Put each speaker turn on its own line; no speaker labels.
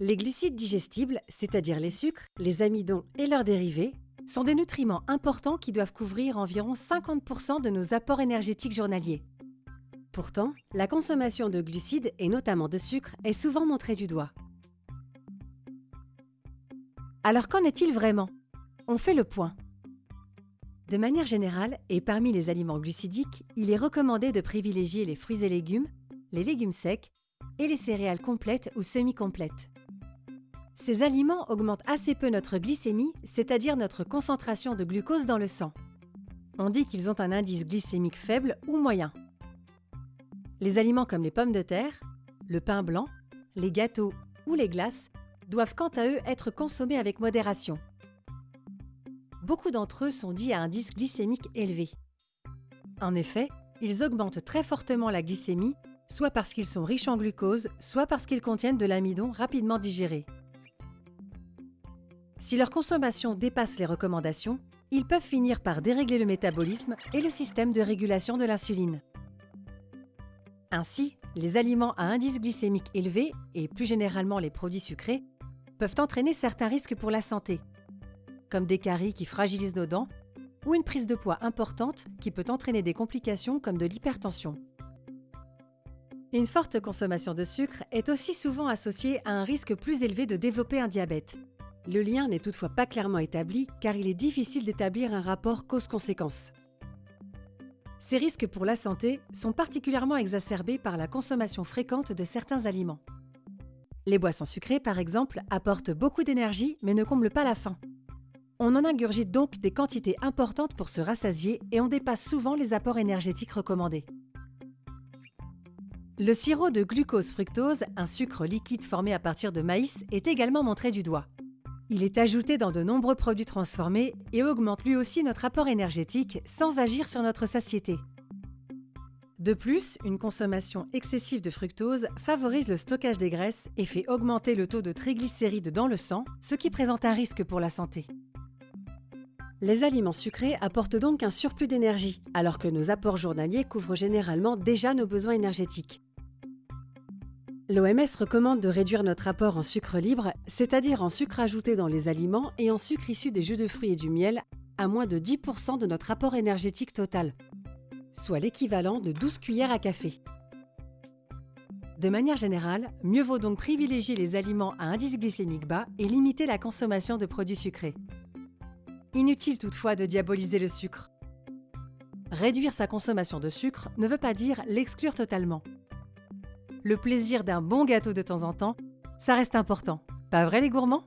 Les glucides digestibles, c'est-à-dire les sucres, les amidons et leurs dérivés, sont des nutriments importants qui doivent couvrir environ 50% de nos apports énergétiques journaliers. Pourtant, la consommation de glucides et notamment de sucre est souvent montrée du doigt. Alors qu'en est-il vraiment? On fait le point. De manière générale, et parmi les aliments glucidiques, il est recommandé de privilégier les fruits et légumes, les légumes secs et les céréales complètes ou semi-complètes. Ces aliments augmentent assez peu notre glycémie, c'est-à-dire notre concentration de glucose dans le sang. On dit qu'ils ont un indice glycémique faible ou moyen. Les aliments comme les pommes de terre, le pain blanc, les gâteaux ou les glaces doivent quant à eux être consommés avec modération. Beaucoup d'entre eux sont dits à indice glycémique élevé. En effet, ils augmentent très fortement la glycémie, soit parce qu'ils sont riches en glucose, soit parce qu'ils contiennent de l'amidon rapidement digéré. Si leur consommation dépasse les recommandations, ils peuvent finir par dérégler le métabolisme et le système de régulation de l'insuline. Ainsi, les aliments à indice glycémique élevé, et plus généralement les produits sucrés, peuvent entraîner certains risques pour la santé, comme des caries qui fragilisent nos dents ou une prise de poids importante qui peut entraîner des complications comme de l'hypertension. Une forte consommation de sucre est aussi souvent associée à un risque plus élevé de développer un diabète. Le lien n'est toutefois pas clairement établi car il est difficile d'établir un rapport cause-conséquence. Ces risques pour la santé sont particulièrement exacerbés par la consommation fréquente de certains aliments. Les boissons sucrées, par exemple, apportent beaucoup d'énergie mais ne comblent pas la faim. On en ingurgite donc des quantités importantes pour se rassasier et on dépasse souvent les apports énergétiques recommandés. Le sirop de glucose-fructose, un sucre liquide formé à partir de maïs, est également montré du doigt. Il est ajouté dans de nombreux produits transformés et augmente lui aussi notre apport énergétique sans agir sur notre satiété. De plus, une consommation excessive de fructose favorise le stockage des graisses et fait augmenter le taux de triglycérides dans le sang, ce qui présente un risque pour la santé. Les aliments sucrés apportent donc un surplus d'énergie, alors que nos apports journaliers couvrent généralement déjà nos besoins énergétiques. L'OMS recommande de réduire notre apport en sucre libre, c'est-à-dire en sucre ajouté dans les aliments et en sucre issu des jus de fruits et du miel, à moins de 10% de notre apport énergétique total, soit l'équivalent de 12 cuillères à café. De manière générale, mieux vaut donc privilégier les aliments à indice glycémique bas et limiter la consommation de produits sucrés. Inutile toutefois de diaboliser le sucre. Réduire sa consommation de sucre ne veut pas dire l'exclure totalement le plaisir d'un bon gâteau de temps en temps, ça reste important. Pas vrai les gourmands?